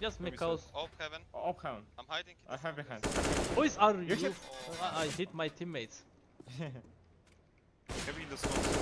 Just make me. Op heaven. Op heaven. I'm hiding. I have behind. guys. Boys are You Oh, I, hit my teammates. Heavy in the smoke.